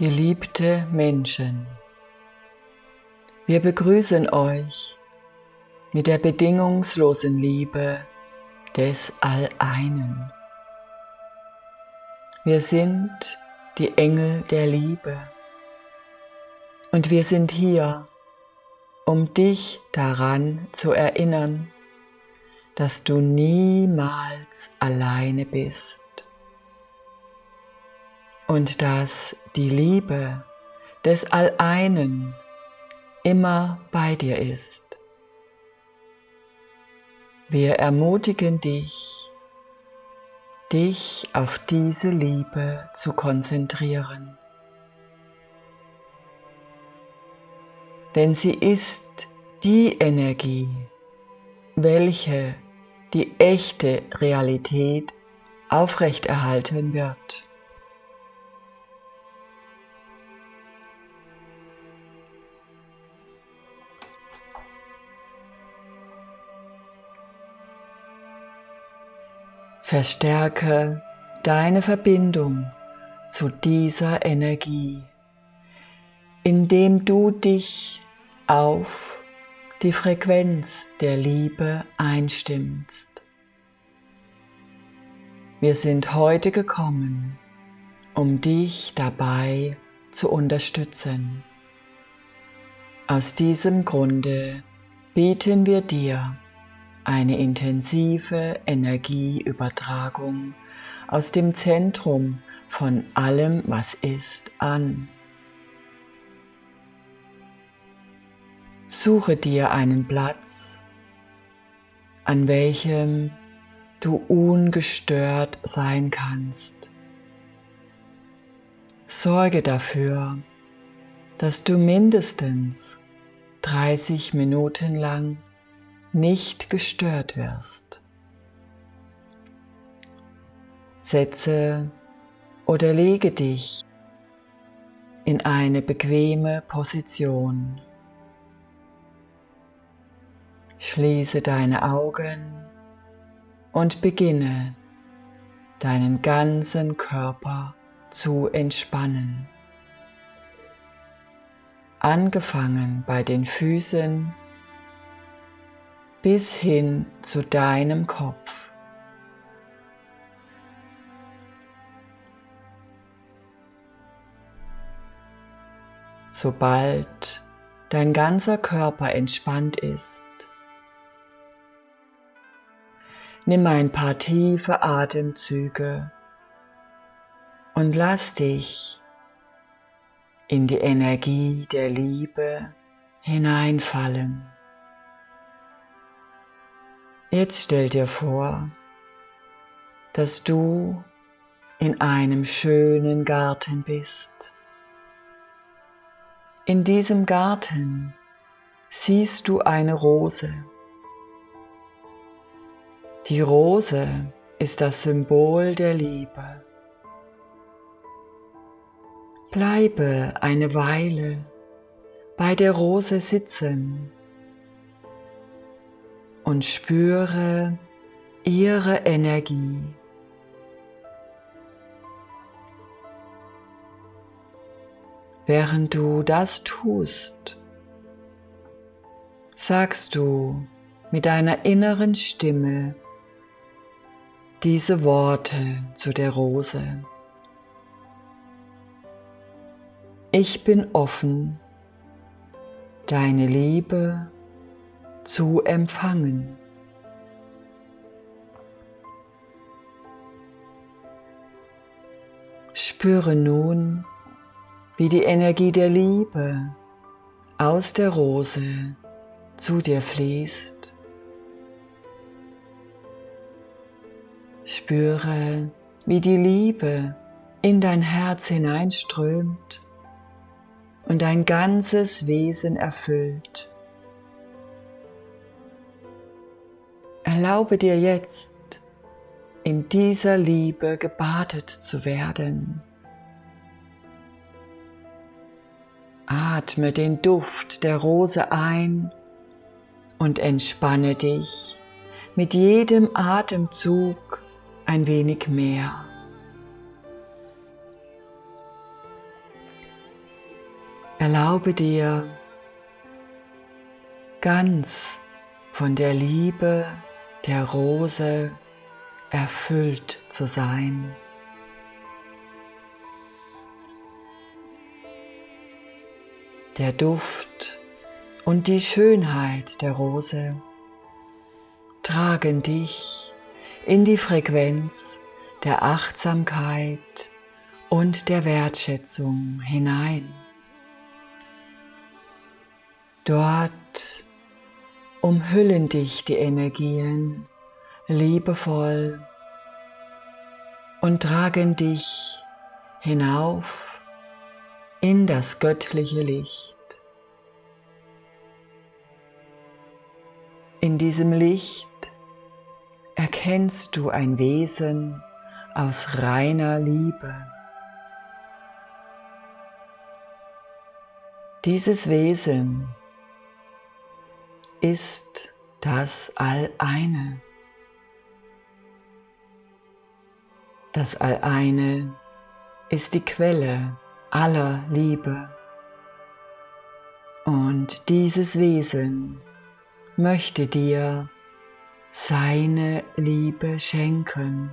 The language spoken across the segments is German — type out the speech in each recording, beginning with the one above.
Geliebte Menschen, wir begrüßen euch mit der bedingungslosen Liebe des Alleinen. Wir sind die Engel der Liebe. Und wir sind hier, um dich daran zu erinnern, dass du niemals alleine bist und dass die Liebe des Alleinen immer bei dir ist. Wir ermutigen dich, dich auf diese Liebe zu konzentrieren. Denn sie ist die Energie, welche die echte Realität aufrechterhalten wird. Verstärke deine Verbindung zu dieser Energie, indem du dich auf die Frequenz der Liebe einstimmst. Wir sind heute gekommen, um dich dabei zu unterstützen. Aus diesem Grunde bieten wir dir eine intensive Energieübertragung aus dem Zentrum von allem, was ist, an. Suche dir einen Platz, an welchem du ungestört sein kannst. Sorge dafür, dass du mindestens 30 Minuten lang nicht gestört wirst. Setze oder lege dich in eine bequeme Position. Schließe deine Augen und beginne deinen ganzen Körper zu entspannen. Angefangen bei den Füßen bis hin zu deinem Kopf. Sobald dein ganzer Körper entspannt ist, nimm ein paar tiefe Atemzüge und lass dich in die Energie der Liebe hineinfallen. Jetzt stell dir vor, dass du in einem schönen Garten bist. In diesem Garten siehst du eine Rose. Die Rose ist das Symbol der Liebe. Bleibe eine Weile bei der Rose sitzen und spüre ihre Energie. Während du das tust, sagst du mit deiner inneren Stimme diese Worte zu der Rose. Ich bin offen, deine Liebe zu empfangen. Spüre nun, wie die Energie der Liebe aus der Rose zu dir fließt. Spüre, wie die Liebe in dein Herz hineinströmt und dein ganzes Wesen erfüllt. Erlaube dir jetzt, in dieser Liebe gebadet zu werden. Atme den Duft der Rose ein und entspanne dich mit jedem Atemzug ein wenig mehr. Erlaube dir ganz von der Liebe der Rose erfüllt zu sein. Der Duft und die Schönheit der Rose tragen dich in die Frequenz der Achtsamkeit und der Wertschätzung hinein. Dort umhüllen dich die Energien liebevoll und tragen dich hinauf in das göttliche Licht. In diesem Licht erkennst du ein Wesen aus reiner Liebe. Dieses Wesen ist das All-Eine. Das All-Eine ist die Quelle aller Liebe. Und dieses Wesen möchte dir seine Liebe schenken.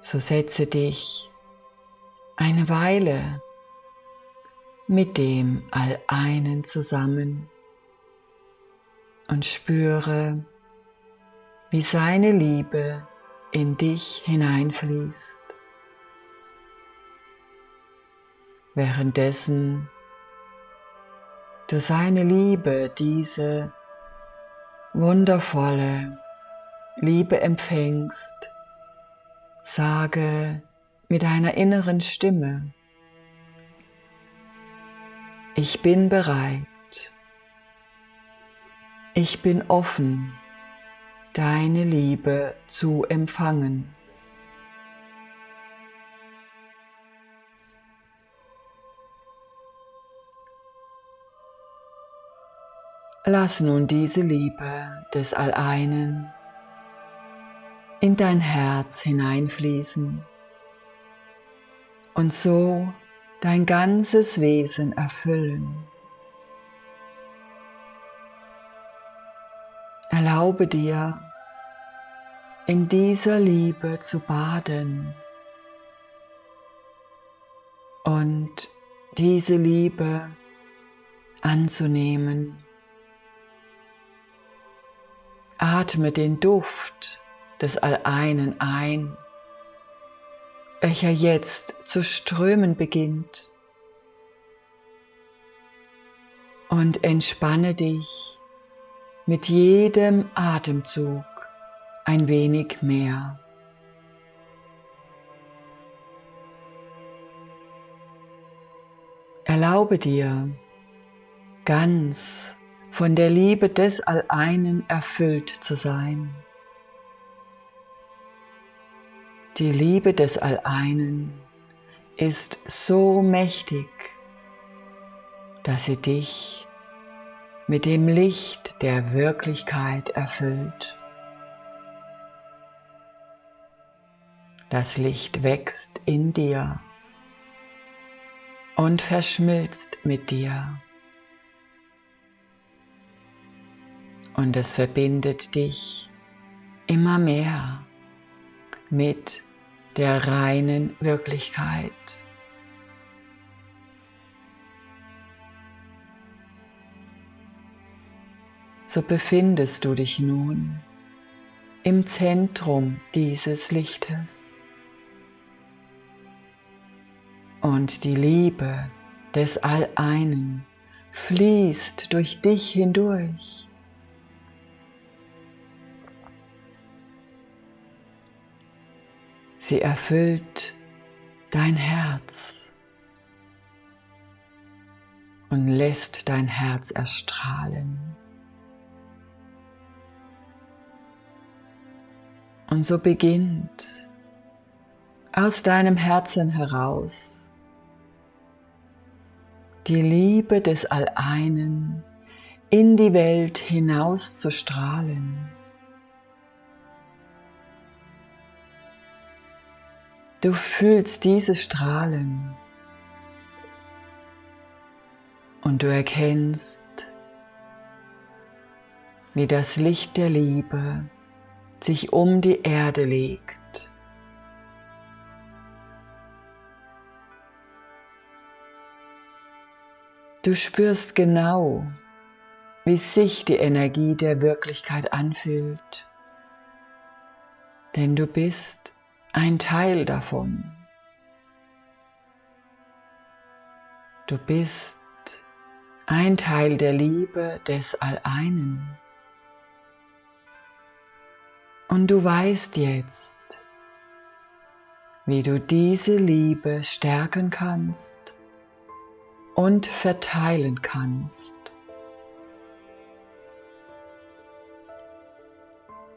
So setze dich eine Weile mit dem All-Einen zusammen und spüre, wie seine Liebe in dich hineinfließt. Währenddessen du seine Liebe, diese wundervolle Liebe empfängst, sage mit deiner inneren Stimme, ich bin bereit. Ich bin offen, deine Liebe zu empfangen. Lass nun diese Liebe des Alleinen in dein Herz hineinfließen und so dein ganzes Wesen erfüllen. Erlaube dir, in dieser Liebe zu baden und diese Liebe anzunehmen. Atme den Duft des Alleinen ein welcher jetzt zu strömen beginnt. Und entspanne dich mit jedem Atemzug ein wenig mehr. Erlaube dir, ganz von der Liebe des Alleinen erfüllt zu sein. Die Liebe des Alleinen ist so mächtig, dass sie dich mit dem Licht der Wirklichkeit erfüllt. Das Licht wächst in dir und verschmilzt mit dir. Und es verbindet dich immer mehr mit der reinen Wirklichkeit. So befindest du dich nun im Zentrum dieses Lichtes. Und die Liebe des All-Einen fließt durch dich hindurch. Sie erfüllt dein Herz und lässt dein Herz erstrahlen. Und so beginnt aus deinem Herzen heraus die Liebe des Alleinen in die Welt hinaus zu strahlen. Du fühlst diese Strahlen und du erkennst, wie das Licht der Liebe sich um die Erde legt. Du spürst genau, wie sich die Energie der Wirklichkeit anfühlt, denn du bist ein Teil davon. Du bist ein Teil der Liebe des Alleinen. Und du weißt jetzt, wie du diese Liebe stärken kannst und verteilen kannst.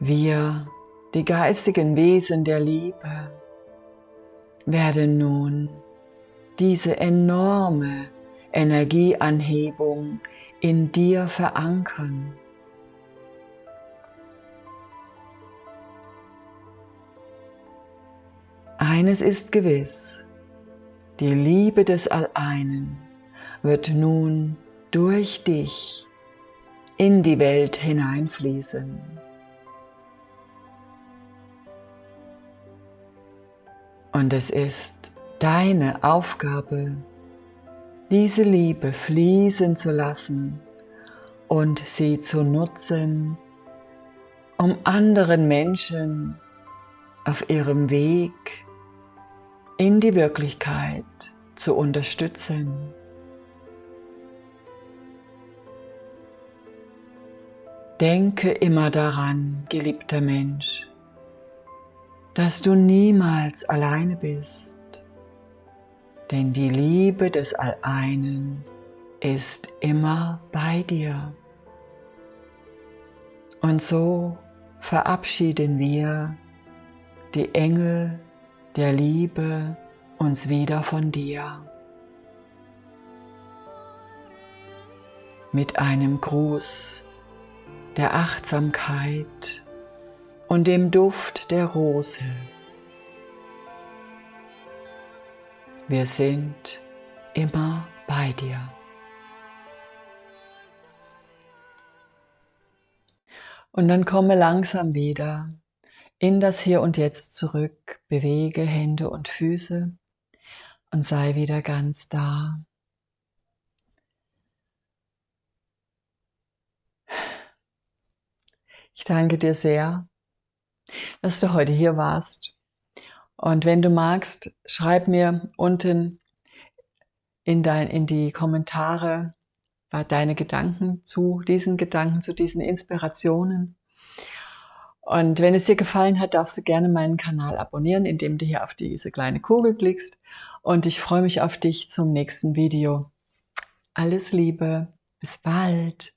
Wir, die geistigen Wesen der Liebe, werden nun diese enorme Energieanhebung in dir verankern. Eines ist gewiss, die Liebe des Alleinen wird nun durch dich in die Welt hineinfließen. Und es ist deine Aufgabe, diese Liebe fließen zu lassen und sie zu nutzen, um anderen Menschen auf ihrem Weg in die Wirklichkeit zu unterstützen. Denke immer daran, geliebter Mensch, dass du niemals alleine bist, denn die Liebe des Alleinen ist immer bei dir. Und so verabschieden wir die Engel der Liebe uns wieder von dir. Mit einem Gruß der Achtsamkeit und dem Duft der Rose. Wir sind immer bei dir. Und dann komme langsam wieder in das Hier und Jetzt zurück, bewege Hände und Füße und sei wieder ganz da. Ich danke dir sehr, dass du heute hier warst. Und wenn du magst, schreib mir unten in, dein, in die Kommentare deine Gedanken zu diesen Gedanken, zu diesen Inspirationen. Und wenn es dir gefallen hat, darfst du gerne meinen Kanal abonnieren, indem du hier auf diese kleine Kugel klickst. Und ich freue mich auf dich zum nächsten Video. Alles Liebe, bis bald.